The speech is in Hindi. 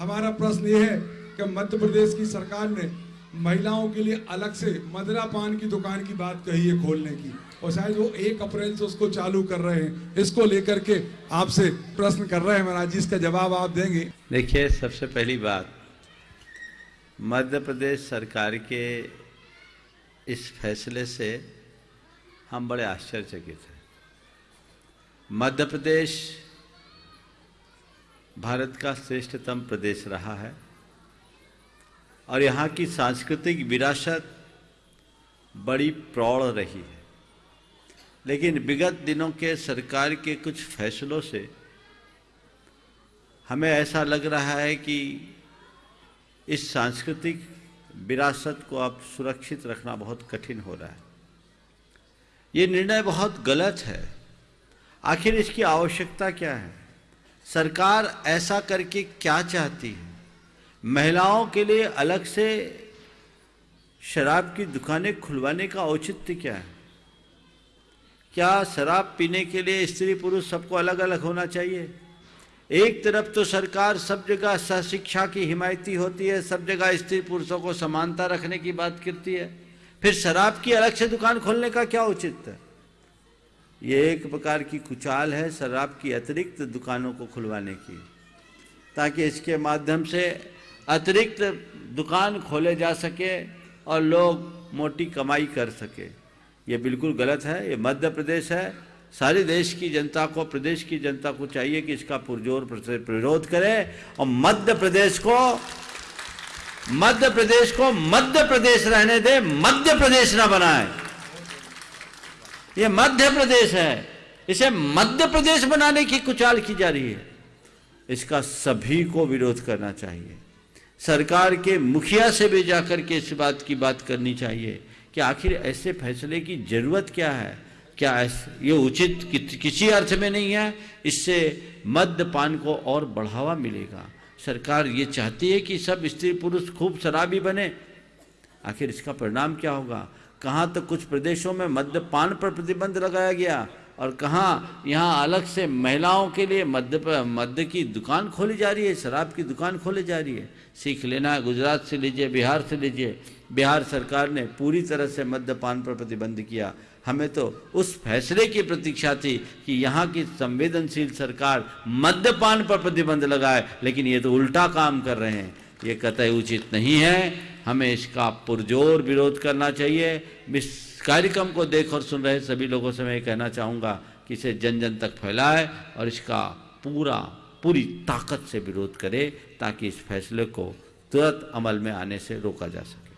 हमारा प्रश्न ये है कि मध्य प्रदेश की सरकार ने महिलाओं के लिए अलग से मदरा पान की दुकान की बात कही है खोलने की। और शायद वो एक अप्रैल से उसको चालू कर रहे हैं। इसको लेकर के आपसे प्रश्न कर रहे हैं महाराज जी, इसका जवाब आप देंगे। देखिए, सबसे पहली बात, मध्य प्रदेश सरकार के इस फैसले से हम बड़े आश्चर्यचकित हैं। मध्य प्रदेश भारत का श्रेष्ठतम प्रदेश रहा है। और यहाँ की सांस्कृतिक विरासत बड़ी प्रौढ़ रही है। लेकिन विगत दिनों के सरकार के कुछ फैसलों से हमें ऐसा लग रहा है कि इस सांस्कृतिक विरासत को अब सुरक्षित रखना बहुत कठिन हो रहा है। ये निर्णय बहुत गलत है। आखिर इसकी आवश्यकता क्या है? सरकार ऐसा करके क्या चाहती है? महिलाओं के लिए अलग से शराब की दुकानें खुलवाने का औचित्य क्या है? क्या शराब पीने के लिए स्त्री पुरुष सबको अलग अलग होना चाहिए? एक तरफ़ तो सरकार सब जगह शिक्षा की हिमायती होती है, सब जगह स्त्री पुरुषों को समानता रखने की बात करती है। फिर शराब की अलग से दुकान खोलने का क्या उचित है? ये एक प्रकार की कुचाल है शराब की अतिरिक्त दुकानों को खुलवाने की। ताकि इसके माध्यम से अतिरिक्त दुकान खोले जा सके और लोग मोटी कमाई कर सके। ये बिल्कुल गलत है, ये मध्य प्रदेश है। सारे देश की जनता को, प्रदेश की जनता को चाहिए कि इसका पुरजोर विरोध करे और मध्य प्रदेश को, मध्य प्रदेश को मध्य प्रदेश रहने दे, मध्य प्रदेश ना बनाए। ये मध्य प्रदेश है। इसे मध्य प्रदेश बनाने की कुचाल की जा रही है। इसका सभी को विरोध करना चाहिए। सरकार के मुखिया से भी जाकर के इस बात की बात करनी चाहिए कि आखिर ऐसे फैसले की ज़रूरत क्या है? क्या ये उचित कि, किसी अर्थ में नहीं है। इससे मद्यपान को और बढ़ावा मिलेगा। सरकार ये चाहती है कि सब स्त्री पुरुष खूब शराबी बने। आखिर इसका परिणाम क्या होगा? कहाँ तो कुछ प्रदेशों में मद्यपान पर प्रतिबंध लगाया गया और कहाँ यहाँ अलग से महिलाओं के लिए मध्य मध्य की दुकान खोली जा रही है, शराब की दुकान खोली जा रही है। सीख लेना, गुजरात से लीजिए, बिहार से लीजिए। बिहार सरकार ने पूरी तरह से मद्यपान पर प्रतिबंध किया। हमें तो उस फैसले की प्रतीक्षा थी कि यहाँ की संवेदनशील सरकार मद्यपान पर प्रतिबंध लगाए, लेकिन ये तो उल्टा काम कर रहे हैं। ये कतई उचित नहीं है। हमें इसका पुरजोर विरोध करना चाहिए। इस कार्यक्रम को देख और सुन रहे सभी लोगों से मैं कहना चाहूँगा कि इसे जन जन तक फैलाए और इसका पूरा, पूरी ताकत से विरोध करे ताकि इस फैसले को तुरंत अमल में आने से रोका जा सके।